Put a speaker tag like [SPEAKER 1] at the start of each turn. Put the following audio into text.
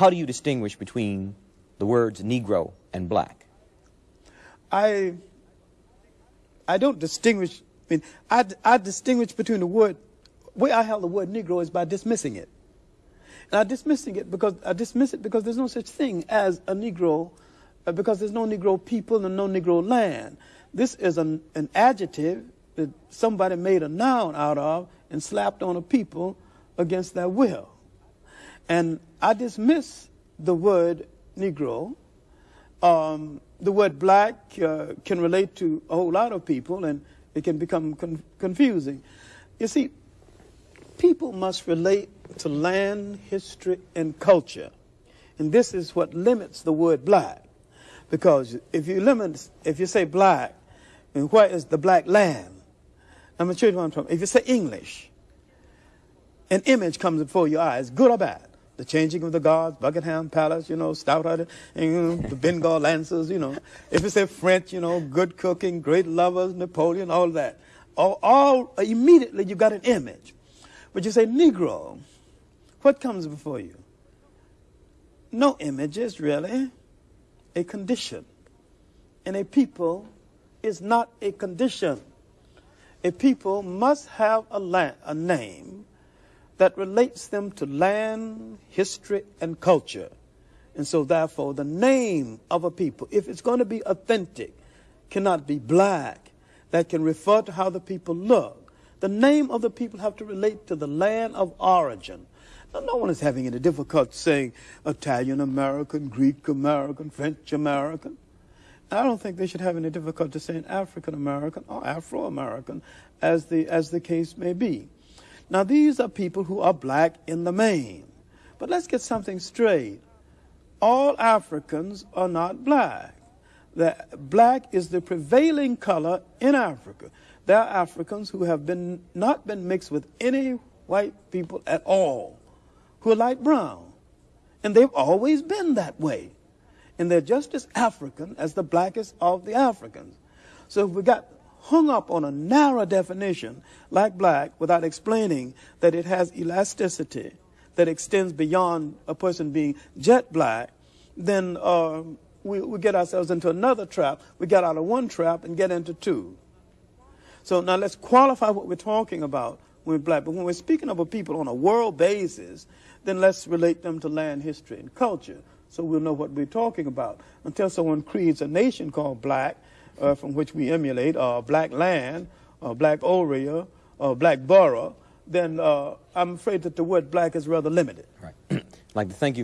[SPEAKER 1] how do you distinguish between the words Negro and black?
[SPEAKER 2] I I don't distinguish. I mean, I, I distinguish between the word. Way I have the word Negro is by dismissing it, and I'm dismissing it because I dismiss it because there's no such thing as a Negro, uh, because there's no Negro people and no Negro land. This is an, an adjective that somebody made a noun out of and slapped on a people against their will. And I dismiss the word Negro. Um, the word black uh, can relate to a whole lot of people and it can become con confusing. You see, people must relate to land, history, and culture. And this is what limits the word black. Because if you limit, if you say black, and where is the black land? I'm you what I'm talking If you say English, an image comes before your eyes, good or bad. The changing of the guards, Buckingham Palace, you know, Stouthearted, you know, the Bengal Lancers, you know. If you say French, you know, good cooking, great lovers, Napoleon, all that. All, all immediately you got an image. But you say Negro, what comes before you? No images, really. A condition. And a people is not a condition. A people must have a, land, a name that relates them to land, history, and culture. And so, therefore, the name of a people, if it's going to be authentic, cannot be black. That can refer to how the people look. The name of the people have to relate to the land of origin. Now, no one is having any difficulty saying Italian American, Greek American, French American. I don't think they should have any difficulty saying African American or Afro American, as the as the case may be. Now these are people who are black in the main, but let's get something straight. All Africans are not black. The black is the prevailing color in Africa. There are Africans who have been not been mixed with any white people at all, who are light brown, and they've always been that way and they're just as African as the blackest of the Africans. So if we got hung up on a narrow definition like black without explaining that it has elasticity that extends beyond a person being jet black, then uh, we, we get ourselves into another trap. We get out of one trap and get into two. So now let's qualify what we're talking about when we're black. But when we're speaking of a people on a world basis, then let's relate them to land, history, and culture so we'll know what we're talking about. Until someone creates a nation called black, uh, from which we emulate, or black land, or black area, or black borough, then uh, I'm afraid that the word black is rather limited.
[SPEAKER 1] Right. Like to thank you.